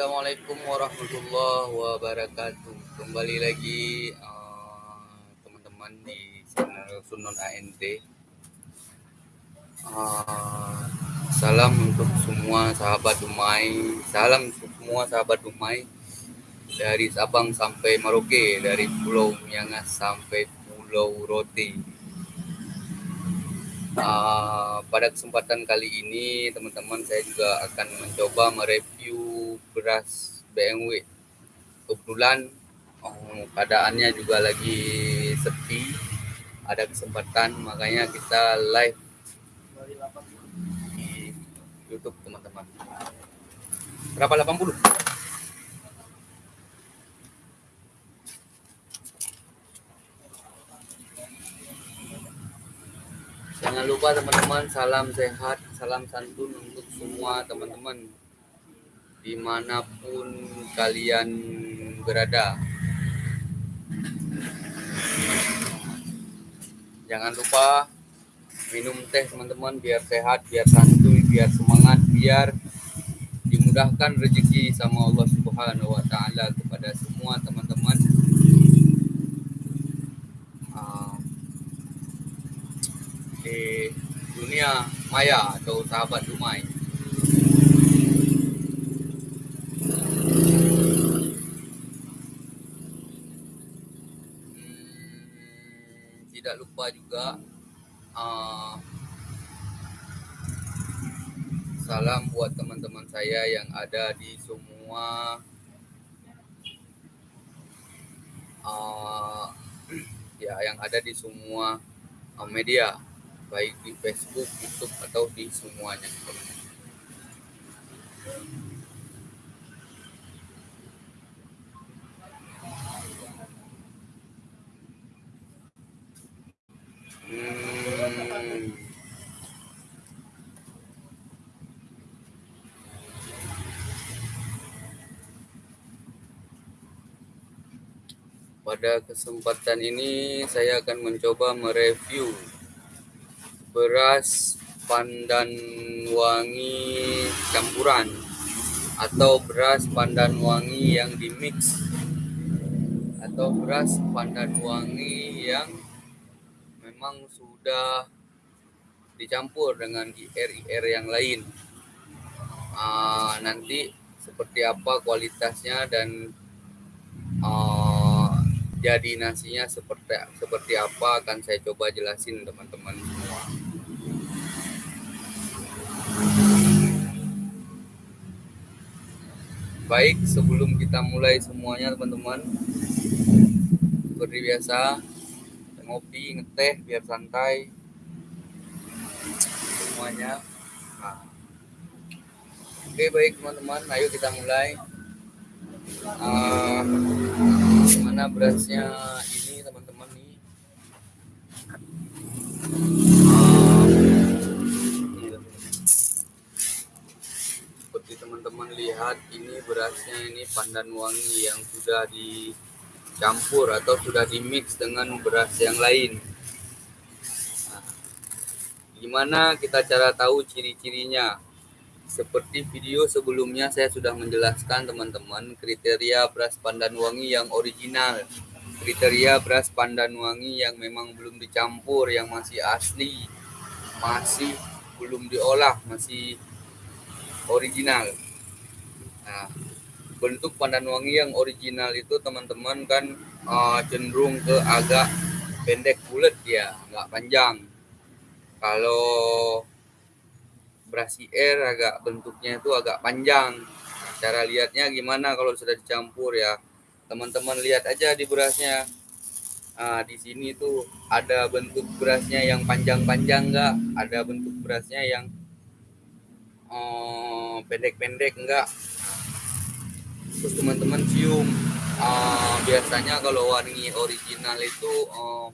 Assalamualaikum warahmatullahi wabarakatuh. Kembali lagi uh, teman-teman di channel Sunon ANT. Uh, salam untuk semua sahabat Dumai. Salam untuk semua sahabat Dumai dari Sabang sampai Merauke, dari Pulau Miangas sampai Pulau Rote. Uh, pada kesempatan kali ini teman-teman saya juga akan mencoba mereview beras BMW kebetulan oh, keadaannya juga lagi sepi. Ada kesempatan makanya kita live di YouTube teman-teman. Berapa? 80 Jangan lupa teman-teman salam sehat, salam santun untuk semua teman-teman di mana pun kalian berada. Jangan lupa minum teh teman-teman biar sehat, biar santuy, biar semangat, biar dimudahkan rezeki sama Allah Subhanahu wa taala kepada semua teman-teman di dunia maya atau sahabat Dumai. Lupa juga uh, salam buat teman-teman saya yang ada di semua uh, ya yang ada di semua uh, media baik di Facebook, YouTube atau di semuanya. Pada kesempatan ini saya akan mencoba mereview beras pandan wangi campuran atau beras pandan wangi yang dimix atau beras pandan wangi yang memang sudah dicampur dengan IR-IR yang lain. Uh, nanti seperti apa kualitasnya dan uh, jadi nasinya seperti seperti apa akan saya coba jelasin teman-teman semua. Baik, sebelum kita mulai semuanya teman-teman, seperti biasa, ngopi, ngeteh, biar santai semuanya. Nah. Oke baik teman-teman, ayo kita mulai. Uh, mana berasnya ini teman-teman nih? teman-teman lihat ini berasnya ini pandan wangi yang sudah dicampur atau sudah dimix dengan beras yang lain. Nah, gimana kita cara tahu ciri-cirinya? Seperti video sebelumnya saya sudah menjelaskan teman-teman kriteria beras pandan wangi yang original. Kriteria beras pandan wangi yang memang belum dicampur, yang masih asli, masih belum diolah, masih original. Nah, bentuk pandan wangi yang original itu teman-teman kan uh, cenderung ke agak pendek bulat ya, nggak panjang. Kalau beras air agak bentuknya itu agak panjang. Cara lihatnya gimana kalau sudah dicampur ya? Teman-teman lihat aja di berasnya. Nah, di sini tuh ada bentuk berasnya yang panjang-panjang nggak? Ada bentuk berasnya yang Eh, pendek-pendek enggak terus teman-teman cium uh, biasanya kalau wangi original itu uh,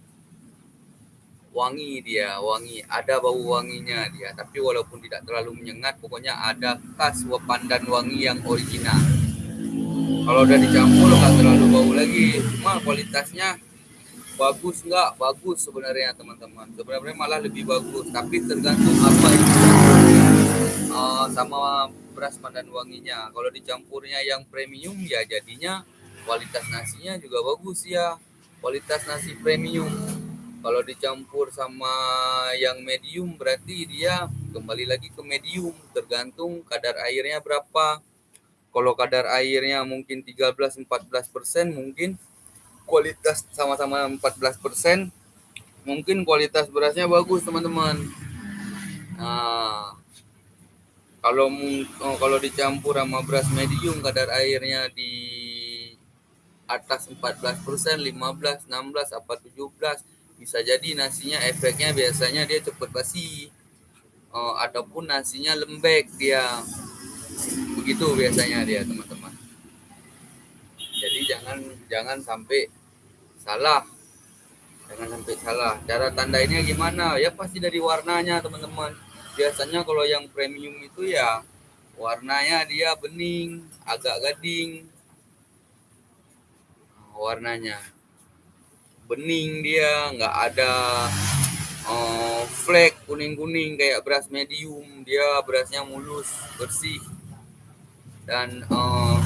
wangi dia wangi. Ada bau wanginya dia. Tapi walaupun tidak terlalu menyengat pokoknya ada khas pandan wangi yang original. Kalau udah dicampur nggak terlalu bau lagi. Cuma kualitasnya bagus nggak? Bagus sebenarnya teman-teman. Sebenarnya malah lebih bagus. Tapi tergantung apa itu uh, sama beras pandan wanginya. Kalau dicampurnya yang premium ya jadinya kualitas nasinya juga bagus ya. Kualitas nasi premium. Kalau dicampur sama yang medium berarti dia kembali lagi ke medium tergantung kadar airnya berapa. Kalau kadar airnya mungkin 13-14% mungkin kualitas sama-sama 14% mungkin kualitas berasnya bagus teman-teman. Nah, kalau oh, kalau dicampur sama beras medium kadar airnya di atas 14%, 15, 16 apa 17 bisa jadi nasinya efeknya biasanya dia cepat basi. Oh, ataupun nasinya lembek dia. Begitu biasanya dia, teman-teman. Jadi jangan jangan sampai salah. Jangan sampai salah. Cara tanda ini gimana? Ya pasti dari warnanya, teman-teman biasanya kalau yang premium itu ya warnanya dia bening agak gading warnanya bening dia nggak ada uh, flek kuning-kuning kayak beras medium. Dia berasnya mulus bersih. Dan uh,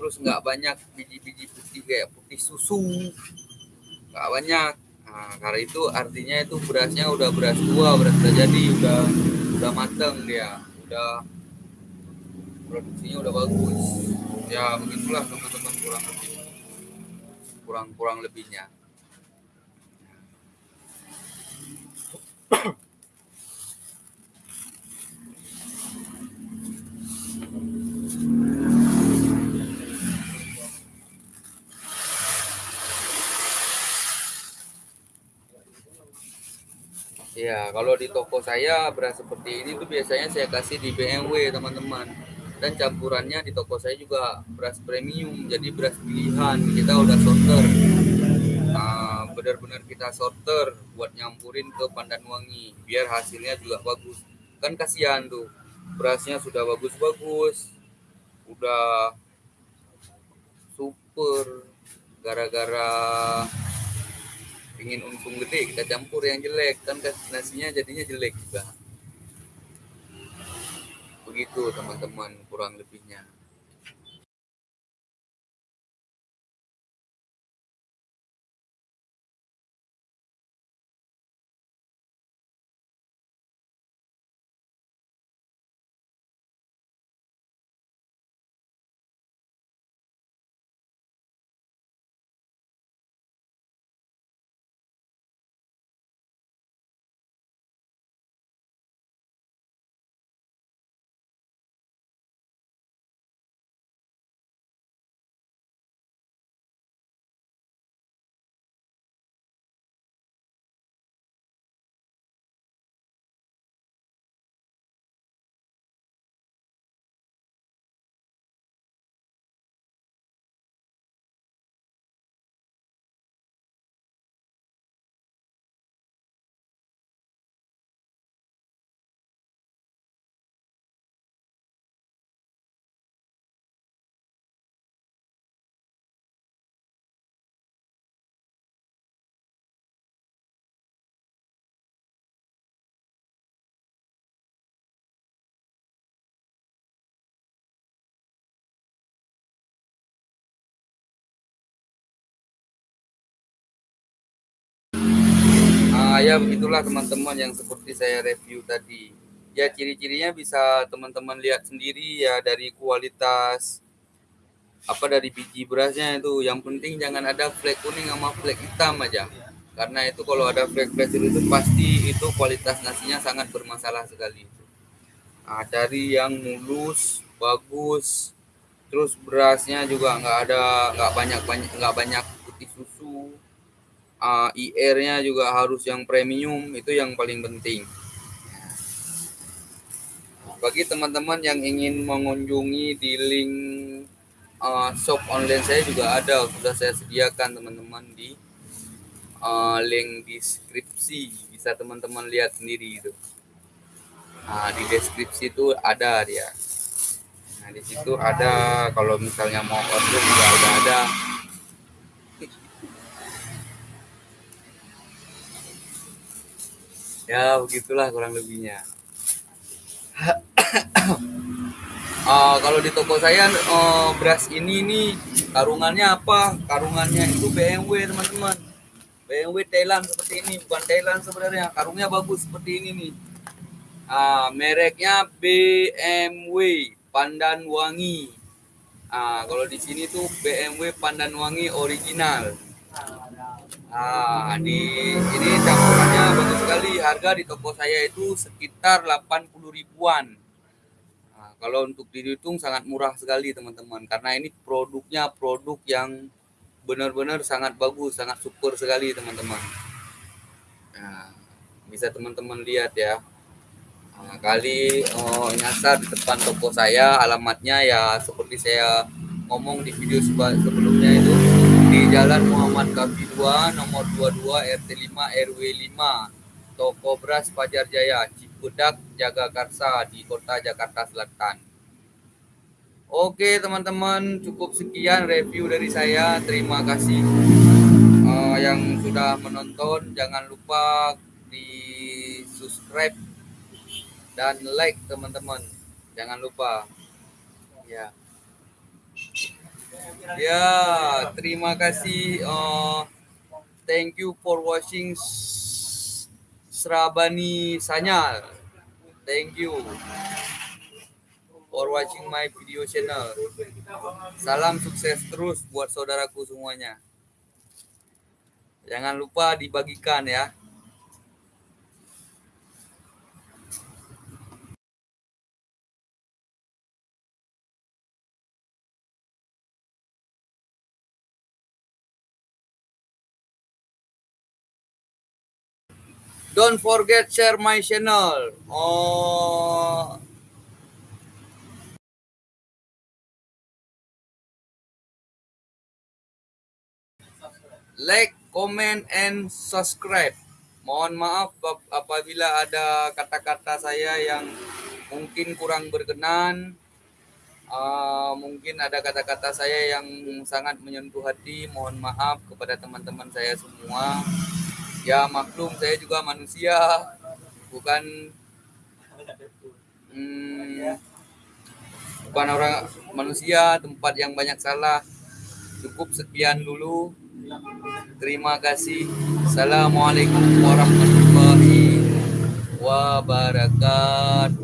terus nggak banyak biji-biji putih kayak putih susu. Nggak banyak. Nah, karena itu artinya itu berasnya udah beras tua, beras udah jadi, udah udah mateng dia, udah produksinya udah bagus. Ya begitulah teman-teman kurang lebih kurang kurang lebihnya. Ya, kalau di toko saya beras seperti ini tuh biasanya saya kasih di BMW, teman-teman. Dan campurannya di toko saya juga beras premium, jadi beras pilihan. Kita udah sorter. Nah, benar-benar kita sorter buat nyampurin ke pandan wangi, biar hasilnya juga bagus. Kan kasihan tuh, berasnya sudah bagus-bagus, udah super, gara-gara ingin untung gede kita campur yang jelek kan nasinya jadinya jelek juga begitu teman-teman kurang lebihnya ya begitulah teman-teman yang seperti saya review tadi. Ya ciri-cirinya bisa teman-teman lihat sendiri ya dari kualitas apa dari biji berasnya itu. Yang penting jangan ada flek kuning sama flek hitam aja. Karena itu kalau ada flek-flek itu pasti itu kualitas nasinya sangat bermasalah sekali. Nah, dari yang mulus, bagus, terus berasnya juga nggak ada nggak banyak banyak nggak banyak putih susu uh, IR-nya juga harus yang premium itu yang paling penting. Bagi teman-teman yang ingin mengunjungi di link uh, shop online saya juga ada, sudah saya sediakan teman-teman di uh, link deskripsi, bisa teman-teman lihat sendiri itu. Nah, di deskripsi itu ada dia. Nah, di situ ada kalau misalnya mau order juga udah ada ya begitulah kurang lebihnya. Uh, kalau di toko saya uh, beras ini nih karungannya apa? Karungannya itu BMW teman-teman. BMW Thailand seperti ini bukan Thailand sebenarnya. Karungnya bagus seperti ini nih. Uh, mereknya BMW Pandan Wangi. Uh, kalau di sini tuh BMW Pandan Wangi original Nah, di ini campurannya bagus sekali. Harga di toko saya itu sekitar 80 ribuan. Nah, kalau untuk dihitung sangat murah sekali teman-teman karena ini produknya produk yang benar-benar sangat bagus, sangat super sekali teman-teman. Nah, bisa teman-teman lihat ya. Nah, kali oh, nyasar di depan toko saya, alamatnya ya seperti saya ngomong di video sebelumnya Jalan Muhammad Kafi 2 nomor 22 RT 5 RW 5 Toko Beras Pajar Jaya Cipudak Jagakarsa di Kota Jakarta Selatan. Oke teman-teman cukup sekian review dari saya. Terima kasih uh, yang sudah menonton. Jangan lupa di subscribe dan like teman-teman. Jangan lupa. Ya Ya, terima kasih. Uh, thank you for watching Srabani Sanyal. Thank you for watching my video channel. Salam sukses terus buat saudaraku semuanya. Jangan lupa dibagikan ya. Don't forget share my channel. Oh. Like, comment, and subscribe. Mohon maaf apabila ada kata-kata saya yang mungkin kurang berkenan. Uh, mungkin ada kata-kata saya yang sangat menyentuh hati. Mohon maaf kepada teman-teman saya semua ya maklum saya juga manusia. Bukan hmm, bukan orang manusia tempat yang banyak salah. Cukup sekian dulu. Terima kasih. Assalamualaikum warahmatullahi wabarakatuh